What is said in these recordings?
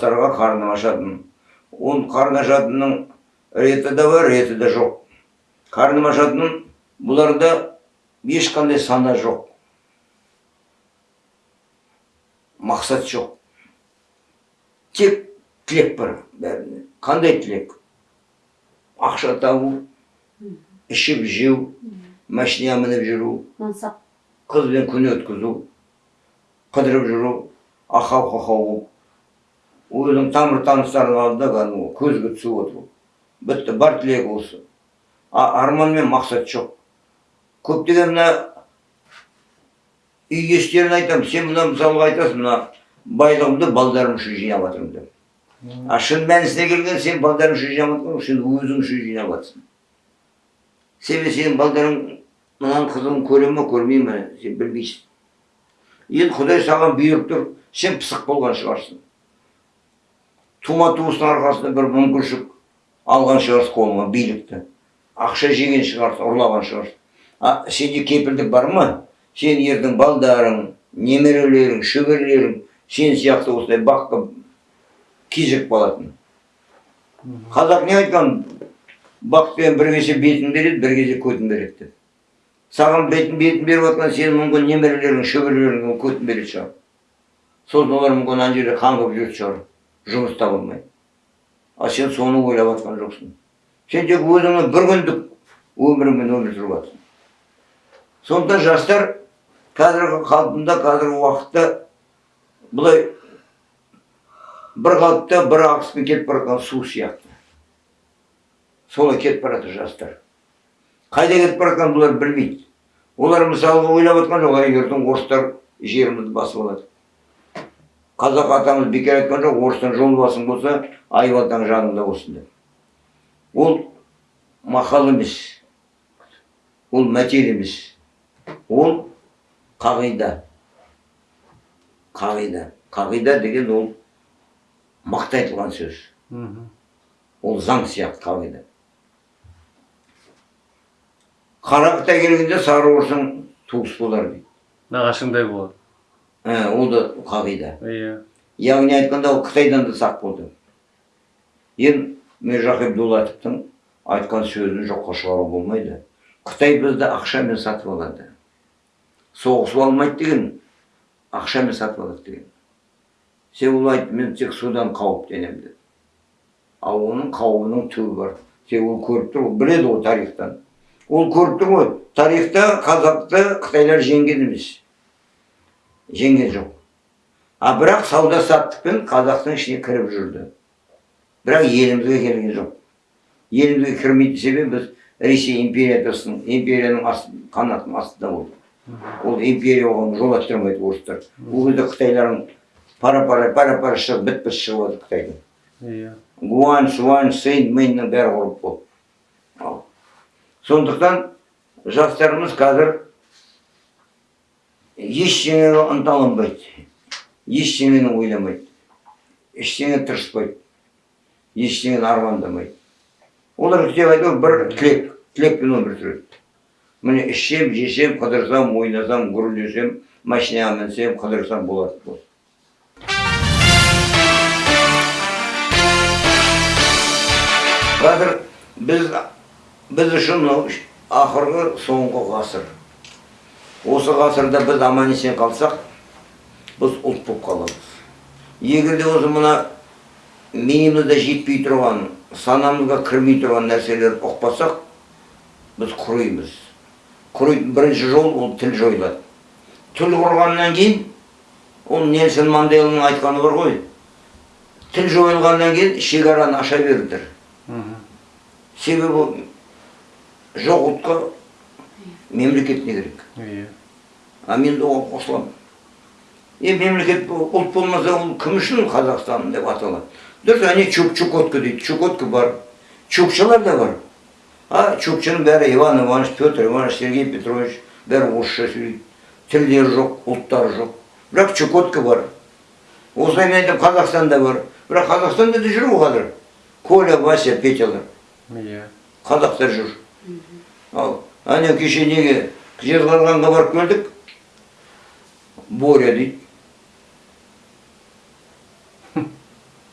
жастарға қарным ашатын. Ол қарны ашатынның реті де бар реті де жоқ. Қарным ашатын бұларда ешқандай сана жоқ. Мақсат жоқ. Тек тілек бар бәріне. Қандай тілек? Ақша табу ішіп жеу машина мініп жүру қызбен күн өткізу қыдырып жүру ақау қақау болып өзінің тамыр таныстарының алдында кәдімгі көзге түсіп отыру бітті бар тілегі осы а арман мен мақсат жоқ көптеген мына үй иестеріне айтамын сен мына мысалға айтасың мына байлығымды балдарым үшін жинап жатырмын деп а шын мәнісіне келген сен балдарың үшін жинап жатқан сен өзің үшін жинап жатрсың себебі сенің балдарың мынаның қызығын көре ме көрмей ме сен білмейсің енді құдай саған бұйырып тұр сен пысық болған шығарсың тума туыстың арқасында бір мүмкіншілік алған шығарсың қолыңа билікті. Ақша жеген шығарсың ұрлаған шығарсың а сенде кепілдік бар ма? Сен ердің балдарың немерелерің шөберелерің сен сияқты осылай баққа кезек болатын. Қазақ не айтқан? Бақпен бір кесе бетін береді бір кесе көтін береді деп. Саған бетін бетін беріп жатқан сенің мүмкін немерелерің шөберелерің көтін беретін шығар. Сосын олар мүмкін ана жерде қаңғып жүретін шығар. Жұмыс таба алмай а сен соны ойлап жатқан жоқсың. Сен тек өзіңнің бір күндік өміріңмен өмір сүріп жатрсың жастар қазіргі қалпында қазіргі уақытта былай бір қалыпта бір ағыспен кетіп бара жатқан су сияқты. Солай кетіп бара жатыр жастар. Қайда кетіп бара жатқанын бұлар білмейді. Олар мысалға ойлап жатқан жоқ егердің орыстар жерімізді басып алады. Қазақ атамыз бекер айтқан жоқ орыстан жол басың болса айбалтаң жаныңда болсын деп. Ол мақал емес ол мәтел емес. Ол қағида. Қағида. Қағида деген ол мақта айтылған сөз. Ол заң сияқты қағида. Қарақыта келгенде сары орысың туыс болар дейді. Нағашыңдай болады. Ол да қағида иә яғни айтқанда ол қытайдан да сақ болды енді миржахип дулатовтың айтқан сөзін жоққа шығару болмайды қытай бізді ақшамен сатып алады соғысып алмайды деген ақшамен сатып алады деген сен айтты мен тек судан қауіптенемін деді ал оның қауібінің түбі бар тек ол көріп тұр ол біледі ғой тарихтан ол көріп тұр ғой тарихта қазақты қытайлар жеңген емес жеңген жоқ. А бірақ сауда саттықпен қазақтың ішіне кіріп жүрді. Бірақ елімізге келген жоқ. Елімізге кірмейтін себебі біз ресей империясының империяның аст, қанатының астында болдық. Ол империя оған жол аштырмайды орыстар. Ол кезде қытайлардың пара пара пара пара шығып бітпіс шығып жатыр қытайдың. Иә. Гуань суань сейн мэннің бәрі құрып болды. Сондықтан жастарымыз қазір ештеңеге ынталанбайды. Ештеңені ойламайды. Ештеңе тырыспайды. Ештеңені армандамайды. Олар айтады ғой, бір тілек тілекпен өмір сүреді. Міне ішсем жесем қыдырсам ойнасам гүрілдесем машинаға мінсем қыдырсам болады қазір біз біз үшін мынау ақырғы соңғы ғасыр. Осы ғасырда біз аман есен қалсақ біз ұлт болып қаламыз. Егер де осы мына миымызда жетпей тұрған санамызға кірмей тұрған нәрселерді ұқпасақ біз құримыз құритын бірінші жол ол тіл жойылады. Тіл құрғаннан кейін ол нельсон манделаның айтқаны бар ғой. Тіл жойылғаннан кейін шекараны аша беріңдер. Себебі жоқ ұлтқа мемлекет не керек? Иә. А мен де оған қосыламын е мемлекет ұлт болмаса ол кім үшін қазақстан деп аталады? Дұрыс әне чук чукотка дейді. Чукотка бар. Чукчалар да бар. А чукчаның бәрі иван иванович петр иванович сергей петрович бәрі орысша сөйлейді. Тілдері жоқ ұлттары жоқ. Бірақ чукотка бар. Осылай мен айтамын қазақстанда бар. Бірақ қазақстанда да жүр ғой қазір. Коля вася петялар иә. Қазақтар жүр. Ал әне кеше неге жезқазғанға барып келдік? Боря дейді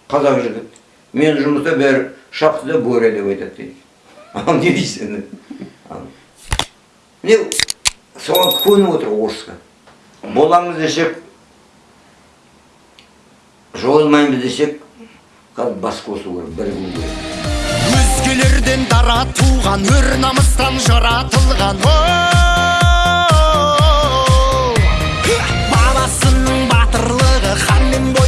қазақ жігіт мен жұмыста бәрі шахтада бөрі деп айтады дейді ал не дейсің міне соған көніп отыр орысқа боламыз десек жойылмаймыз десек қазір бас қосу керек бірігу керек өзгелерден дара туған өр намыстан жаратылған and boy